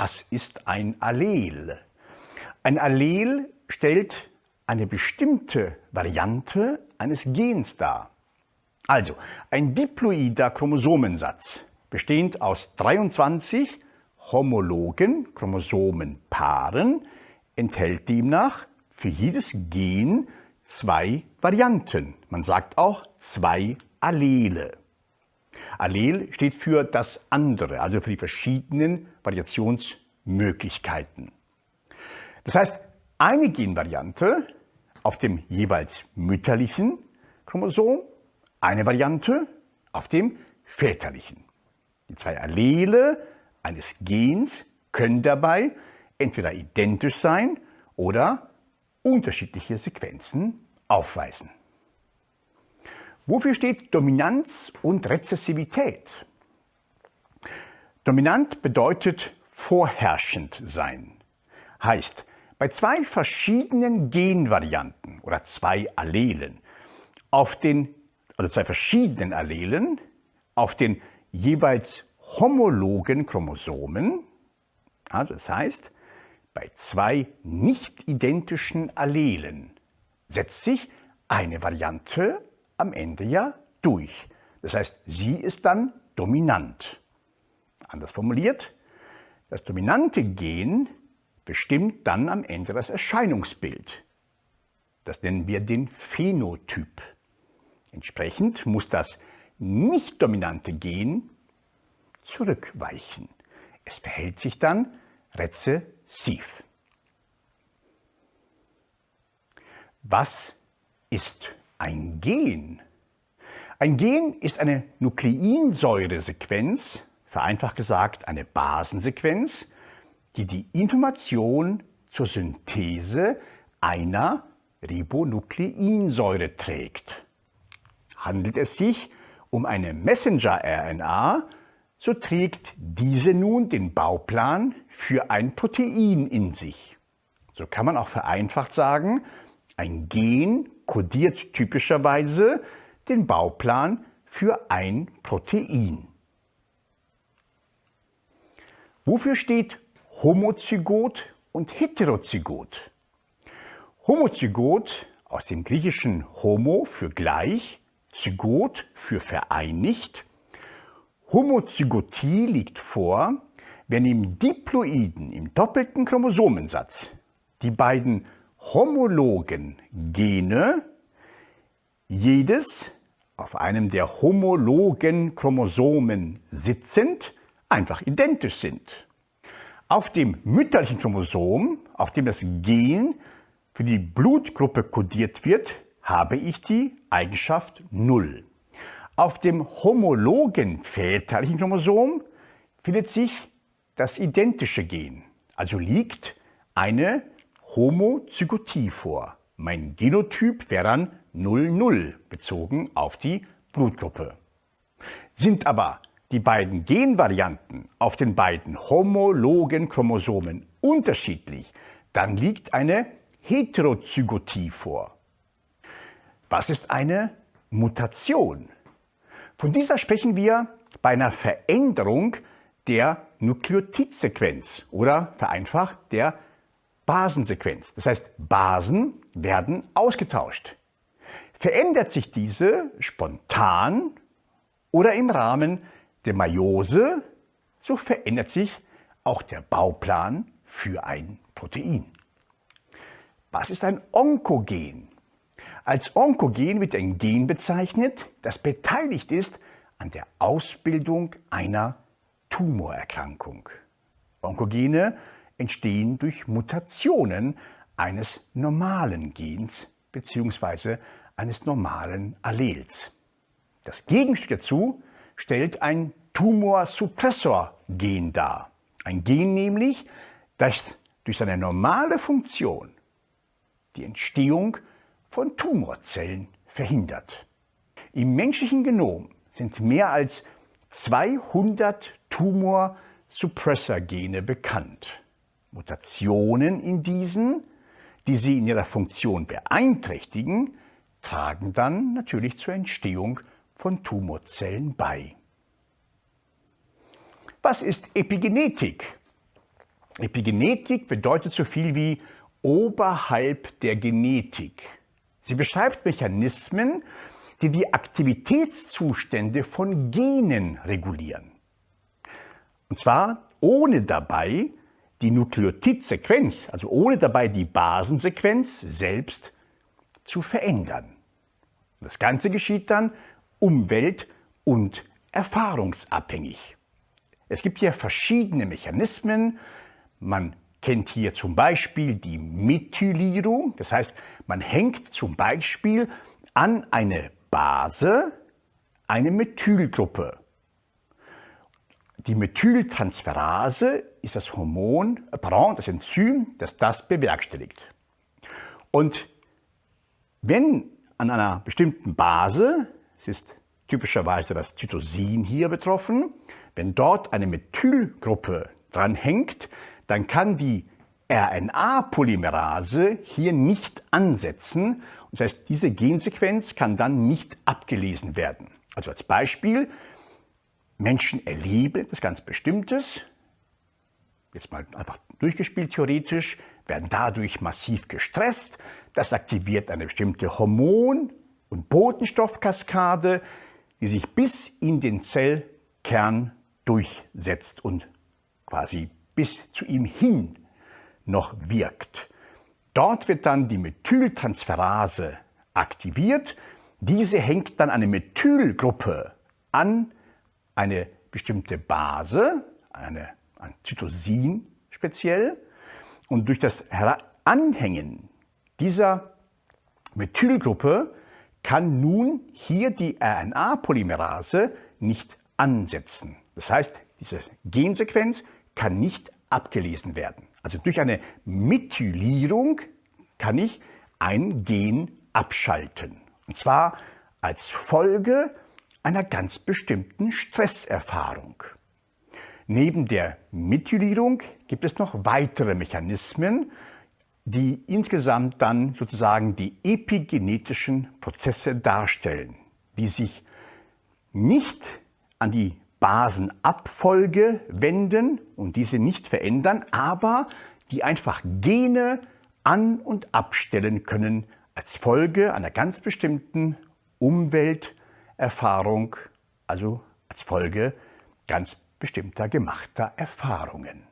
Was ist ein Allel? Ein Allel stellt eine bestimmte Variante eines Gens dar. Also ein diploider Chromosomensatz, bestehend aus 23 homologen Chromosomenpaaren, enthält demnach für jedes Gen zwei Varianten. Man sagt auch zwei Allele. Allel steht für das andere, also für die verschiedenen Variationsmöglichkeiten. Das heißt, eine Genvariante auf dem jeweils mütterlichen Chromosom, eine Variante auf dem väterlichen. Die zwei Allele eines Gens können dabei entweder identisch sein oder unterschiedliche Sequenzen aufweisen. Wofür steht Dominanz und Rezessivität? Dominant bedeutet vorherrschend sein. Heißt, bei zwei verschiedenen Genvarianten oder zwei Allelen auf den, oder zwei verschiedenen Allelen auf den jeweils homologen Chromosomen, also das heißt, bei zwei nicht identischen Allelen setzt sich eine Variante am Ende ja durch. Das heißt, sie ist dann dominant. Anders formuliert, das dominante Gen bestimmt dann am Ende das Erscheinungsbild. Das nennen wir den Phänotyp. Entsprechend muss das nicht dominante Gen zurückweichen. Es verhält sich dann rezessiv. Was ist ein Gen? Ein Gen ist eine Nukleinsäuresequenz, vereinfacht gesagt eine Basensequenz, die die Information zur Synthese einer Ribonukleinsäure trägt. Handelt es sich um eine Messenger-RNA, so trägt diese nun den Bauplan für ein Protein in sich. So kann man auch vereinfacht sagen, ein Gen kodiert typischerweise den Bauplan für ein Protein. Wofür steht Homozygot und Heterozygot? Homozygot aus dem griechischen Homo für gleich, Zygot für vereinigt. Homozygotie liegt vor, wenn im Diploiden, im doppelten Chromosomensatz, die beiden homologen Gene jedes auf einem der homologen Chromosomen sitzend einfach identisch sind. Auf dem mütterlichen Chromosom, auf dem das Gen für die Blutgruppe kodiert wird, habe ich die Eigenschaft 0. Auf dem homologen väterlichen Chromosom findet sich das identische Gen, also liegt eine Homozygotie vor. Mein Genotyp wäre dann 00 bezogen auf die Blutgruppe. Sind aber die beiden Genvarianten auf den beiden homologen Chromosomen unterschiedlich, dann liegt eine Heterozygotie vor. Was ist eine Mutation? Von dieser sprechen wir bei einer Veränderung der Nukleotidsequenz oder vereinfacht der Basensequenz. Das heißt, Basen werden ausgetauscht. Verändert sich diese spontan oder im Rahmen der Meiose, so verändert sich auch der Bauplan für ein Protein. Was ist ein Onkogen? Als Onkogen wird ein Gen bezeichnet, das beteiligt ist an der Ausbildung einer Tumorerkrankung. Onkogene entstehen durch Mutationen eines normalen Gens bzw. eines normalen Allels. Das Gegenstück dazu stellt ein Tumorsuppressor-Gen dar. Ein Gen nämlich, das durch seine normale Funktion die Entstehung von Tumorzellen verhindert. Im menschlichen Genom sind mehr als 200 Tumorsuppressor-Gene bekannt. Mutationen in diesen, die sie in ihrer Funktion beeinträchtigen, tragen dann natürlich zur Entstehung von Tumorzellen bei. Was ist Epigenetik? Epigenetik bedeutet so viel wie oberhalb der Genetik. Sie beschreibt Mechanismen, die die Aktivitätszustände von Genen regulieren. Und zwar ohne dabei die Nukleotidsequenz, also ohne dabei die Basensequenz selbst zu verändern. Das Ganze geschieht dann umwelt- und erfahrungsabhängig. Es gibt hier verschiedene Mechanismen. Man kennt hier zum Beispiel die Methylierung. Das heißt, man hängt zum Beispiel an eine Base eine Methylgruppe. Die Methyltransferase ist das Hormon, äh, das Enzym, das das bewerkstelligt. Und wenn an einer bestimmten Base, es ist typischerweise das Zytosin hier betroffen, wenn dort eine Methylgruppe dran hängt, dann kann die RNA-Polymerase hier nicht ansetzen. Das heißt, diese Gensequenz kann dann nicht abgelesen werden. Also als Beispiel, Menschen erleben etwas ganz Bestimmtes, jetzt mal einfach durchgespielt theoretisch, werden dadurch massiv gestresst. Das aktiviert eine bestimmte Hormon- und Botenstoffkaskade, die sich bis in den Zellkern durchsetzt und quasi bis zu ihm hin noch wirkt. Dort wird dann die Methyltransferase aktiviert. Diese hängt dann eine Methylgruppe an eine bestimmte Base, eine, ein Zytosin speziell. Und durch das Anhängen dieser Methylgruppe kann nun hier die RNA-Polymerase nicht ansetzen. Das heißt, diese Gensequenz kann nicht abgelesen werden. Also durch eine Methylierung kann ich ein Gen abschalten. Und zwar als Folge einer ganz bestimmten Stresserfahrung. Neben der Methylierung gibt es noch weitere Mechanismen, die insgesamt dann sozusagen die epigenetischen Prozesse darstellen, die sich nicht an die Basenabfolge wenden und diese nicht verändern, aber die einfach Gene an- und abstellen können als Folge einer ganz bestimmten Umwelterfahrung, also als Folge ganz bestimmter gemachter Erfahrungen.